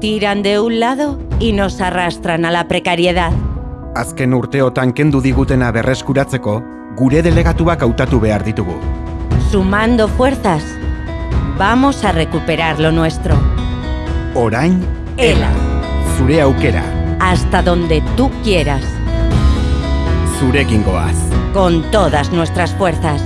tiran de un lado y nos arrastran a la precariedad. Azken urteotan kendu digutena berreskuratzeko, gure delegatuak hautatu behar ditugu. Sumando fuerzas, vamos a recuperar lo nuestro. Orain, Ela, zure aukera, hasta donde tú quieras, zurekin goaz. con todas nuestras fuerzas.